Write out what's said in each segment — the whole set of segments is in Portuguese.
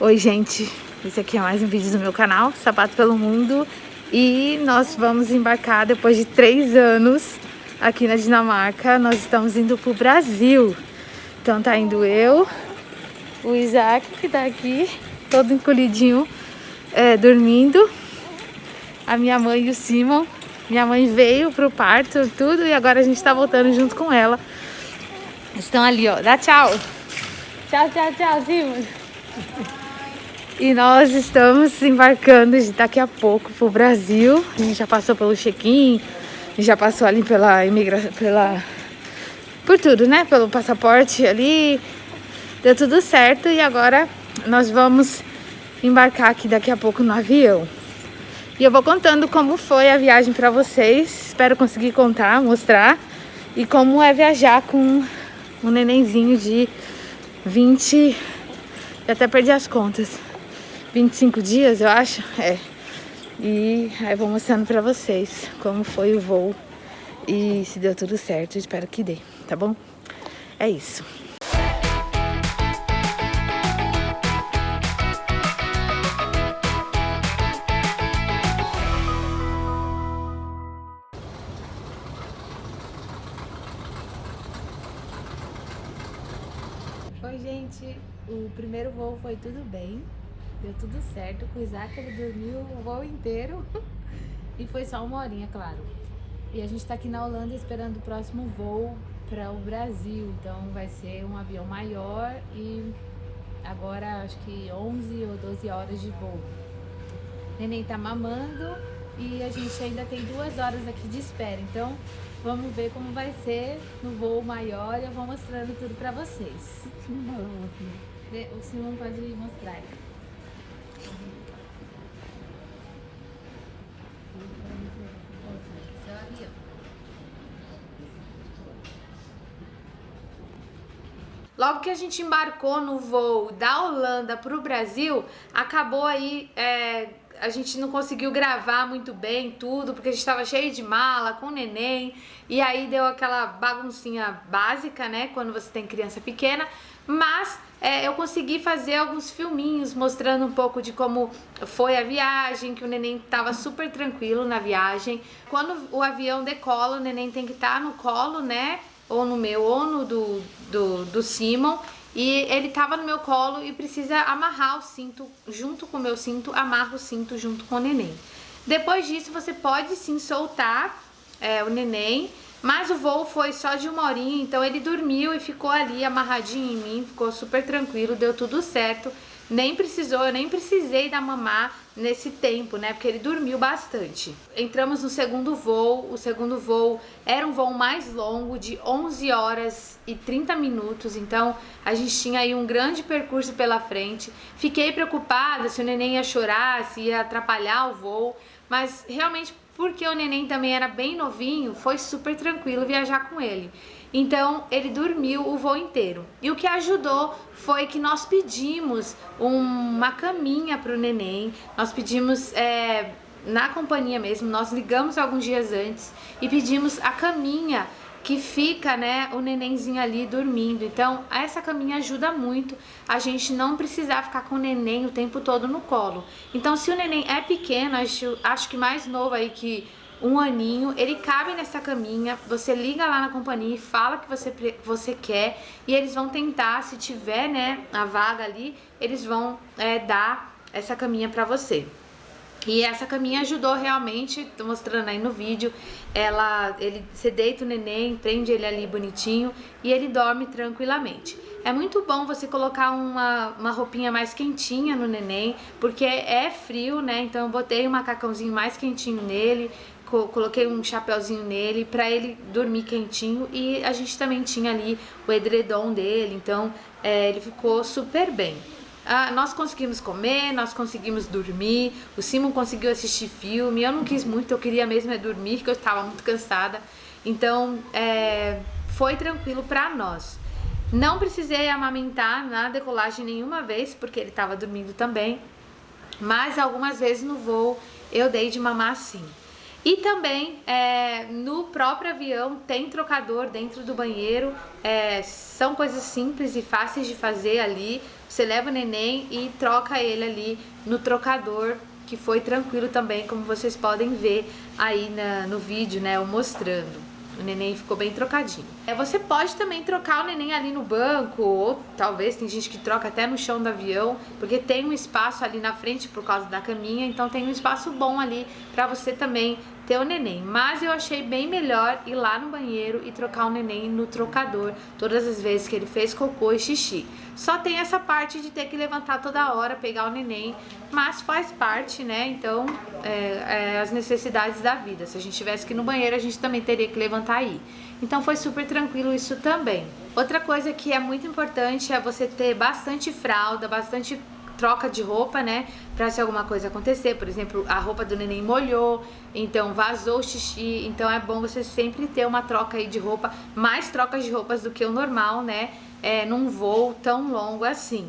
Oi gente, esse aqui é mais um vídeo do meu canal, Sapato pelo Mundo. E nós vamos embarcar depois de três anos aqui na Dinamarca. Nós estamos indo pro Brasil. Então tá indo eu, o Isaac que tá aqui, todo encolhidinho, é, dormindo. A minha mãe e o Simon. Minha mãe veio pro parto, tudo, e agora a gente tá voltando junto com ela. Estão ali, ó, dá tchau. Tchau, tchau, tchau, Simon e nós estamos embarcando daqui a pouco para o Brasil. A gente já passou pelo check-in, já passou ali pela imigração, pela... por tudo, né? Pelo passaporte ali. Deu tudo certo e agora nós vamos embarcar aqui daqui a pouco no avião. E eu vou contando como foi a viagem para vocês. Espero conseguir contar, mostrar. E como é viajar com um nenenzinho de 20... Eu até perdi as contas. 25 dias, eu acho. É. E aí vou mostrando pra vocês como foi o voo e se deu tudo certo. Espero que dê, tá bom? É isso. Oi, gente. O primeiro voo foi tudo bem deu tudo certo. Com o Isaac ele dormiu o voo inteiro e foi só uma horinha, claro. E a gente tá aqui na Holanda esperando o próximo voo para o Brasil, então vai ser um avião maior e agora acho que 11 ou 12 horas de voo. O neném tá mamando e a gente ainda tem duas horas aqui de espera, então vamos ver como vai ser no voo maior e eu vou mostrando tudo para vocês. O Simão pode mostrar. Logo que a gente embarcou no voo da Holanda para o Brasil, acabou aí, é, a gente não conseguiu gravar muito bem tudo, porque a gente estava cheio de mala, com neném, e aí deu aquela baguncinha básica, né, quando você tem criança pequena, mas é, eu consegui fazer alguns filminhos mostrando um pouco de como foi a viagem, que o neném estava super tranquilo na viagem. Quando o avião decola, o neném tem que estar tá no colo, né, ou no meu ou no do, do, do Simon e ele tava no meu colo e precisa amarrar o cinto junto com o meu cinto, amarra o cinto junto com o neném. Depois disso você pode sim soltar é, o neném, mas o voo foi só de uma horinha, então ele dormiu e ficou ali amarradinho em mim, ficou super tranquilo, deu tudo certo nem precisou, eu nem precisei dar mamar nesse tempo, né? Porque ele dormiu bastante. Entramos no segundo voo, o segundo voo era um voo mais longo, de 11 horas e 30 minutos, então a gente tinha aí um grande percurso pela frente. Fiquei preocupada se o neném ia chorar, se ia atrapalhar o voo, mas realmente porque o neném também era bem novinho, foi super tranquilo viajar com ele. Então ele dormiu o voo inteiro. E o que ajudou foi que nós pedimos uma caminha para o neném, nós pedimos é, na companhia mesmo, nós ligamos alguns dias antes e pedimos a caminha que fica, né, o nenenzinho ali dormindo. Então, essa caminha ajuda muito a gente não precisar ficar com o neném o tempo todo no colo. Então, se o neném é pequeno, acho, acho que mais novo aí que um aninho, ele cabe nessa caminha, você liga lá na companhia e fala que você, você quer e eles vão tentar, se tiver, né, a vaga ali, eles vão é, dar essa caminha pra você. E essa caminha ajudou realmente, tô mostrando aí no vídeo, ela, ele, você deita o neném, prende ele ali bonitinho e ele dorme tranquilamente. É muito bom você colocar uma, uma roupinha mais quentinha no neném, porque é frio, né? Então eu botei um macacãozinho mais quentinho nele, coloquei um chapéuzinho nele para ele dormir quentinho e a gente também tinha ali o edredom dele, então é, ele ficou super bem. Ah, nós conseguimos comer, nós conseguimos dormir, o Simon conseguiu assistir filme, eu não quis muito, eu queria mesmo é dormir, porque eu estava muito cansada, então é, foi tranquilo para nós. Não precisei amamentar na decolagem nenhuma vez, porque ele estava dormindo também, mas algumas vezes no voo eu dei de mamar sim. E também é, no próprio avião tem trocador dentro do banheiro, é, são coisas simples e fáceis de fazer ali, você leva o neném e troca ele ali no trocador que foi tranquilo também, como vocês podem ver aí na, no vídeo, né, eu mostrando. O neném ficou bem trocadinho. É, você pode também trocar o neném ali no banco, ou talvez tem gente que troca até no chão do avião, porque tem um espaço ali na frente por causa da caminha, então tem um espaço bom ali para você também ter o neném. Mas eu achei bem melhor ir lá no banheiro e trocar o neném no trocador todas as vezes que ele fez cocô e xixi. Só tem essa parte de ter que levantar toda hora, pegar o neném, mas faz parte, né? Então, é, é, as necessidades da vida. Se a gente tivesse que ir no banheiro, a gente também teria que levantar aí. Então foi super tranquilo isso também. Outra coisa que é muito importante é você ter bastante fralda, bastante troca de roupa, né? Pra se alguma coisa acontecer, por exemplo, a roupa do neném molhou, então vazou o xixi, então é bom você sempre ter uma troca aí de roupa, mais trocas de roupas do que o normal, né? É, num voo tão longo assim.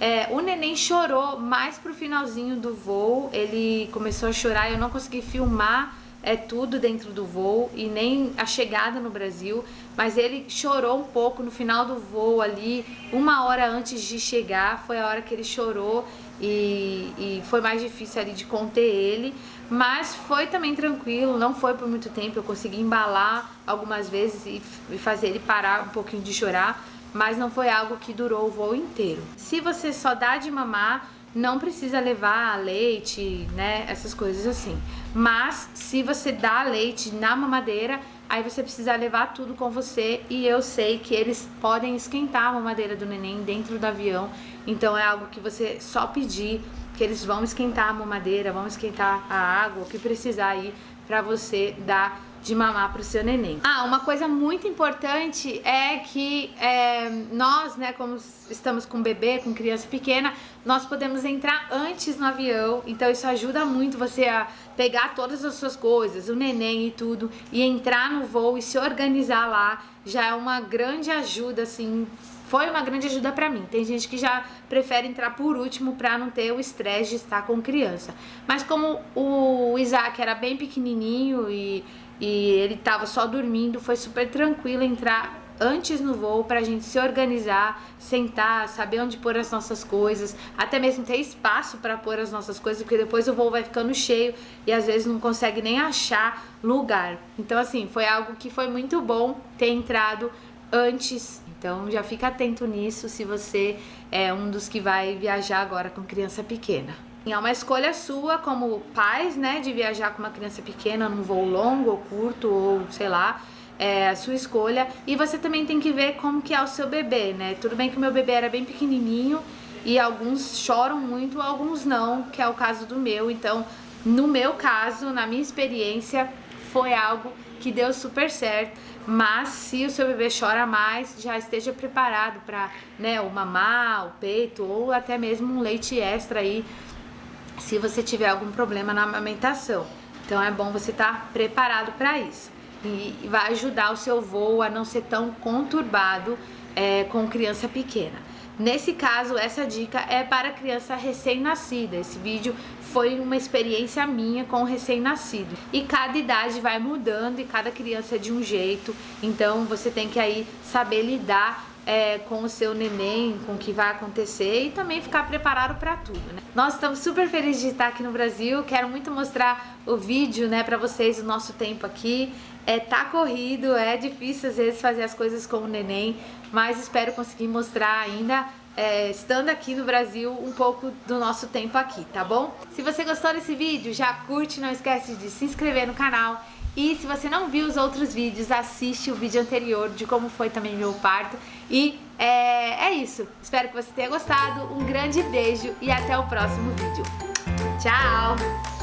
É, o neném chorou mais pro finalzinho do voo, ele começou a chorar, eu não consegui filmar é tudo dentro do voo e nem a chegada no Brasil, mas ele chorou um pouco no final do voo ali, uma hora antes de chegar, foi a hora que ele chorou e, e foi mais difícil ali de conter ele, mas foi também tranquilo, não foi por muito tempo, eu consegui embalar algumas vezes e, e fazer ele parar um pouquinho de chorar, mas não foi algo que durou o voo inteiro. Se você só dá de mamar, não precisa levar leite, né, essas coisas assim. Mas se você dá leite na mamadeira, aí você precisa levar tudo com você e eu sei que eles podem esquentar a mamadeira do neném dentro do avião, então é algo que você só pedir que eles vão esquentar a mamadeira, vão esquentar a água, o que precisar aí para você dar de mamar para o seu neném. Ah, uma coisa muito importante é que é, nós, né, como estamos com bebê, com criança pequena, nós podemos entrar antes no avião, então isso ajuda muito você a pegar todas as suas coisas, o neném e tudo, e entrar no voo e se organizar lá, já é uma grande ajuda, assim, foi uma grande ajuda para mim. Tem gente que já prefere entrar por último para não ter o estresse de estar com criança. Mas como o Isaac era bem pequenininho e e ele tava só dormindo, foi super tranquilo entrar antes no voo pra gente se organizar, sentar, saber onde pôr as nossas coisas, até mesmo ter espaço para pôr as nossas coisas, porque depois o voo vai ficando cheio e às vezes não consegue nem achar lugar. Então assim, foi algo que foi muito bom ter entrado antes. Então já fica atento nisso se você é um dos que vai viajar agora com criança pequena. É uma escolha sua como pais, né, de viajar com uma criança pequena num voo longo ou curto ou sei lá, é a sua escolha. E você também tem que ver como que é o seu bebê, né? Tudo bem que o meu bebê era bem pequenininho e alguns choram muito, alguns não, que é o caso do meu. Então, no meu caso, na minha experiência, foi algo que deu super certo. Mas se o seu bebê chora mais, já esteja preparado para, né, o mamar, o peito ou até mesmo um leite extra aí se você tiver algum problema na amamentação. Então é bom você estar tá preparado para isso. E vai ajudar o seu voo a não ser tão conturbado é, com criança pequena. Nesse caso, essa dica é para criança recém-nascida. Esse vídeo foi uma experiência minha com recém-nascido. E cada idade vai mudando e cada criança é de um jeito. Então você tem que aí saber lidar é, com o seu neném, com o que vai acontecer e também ficar preparado para tudo, né? Nós estamos super felizes de estar aqui no Brasil, quero muito mostrar o vídeo, né, para vocês, o nosso tempo aqui. É, tá corrido, é difícil às vezes fazer as coisas com o neném, mas espero conseguir mostrar ainda é, estando aqui no Brasil, um pouco do nosso tempo aqui, tá bom? Se você gostou desse vídeo, já curte, não esquece de se inscrever no canal e se você não viu os outros vídeos, assiste o vídeo anterior de como foi também meu parto. E é, é isso. Espero que você tenha gostado. Um grande beijo e até o próximo vídeo. Tchau!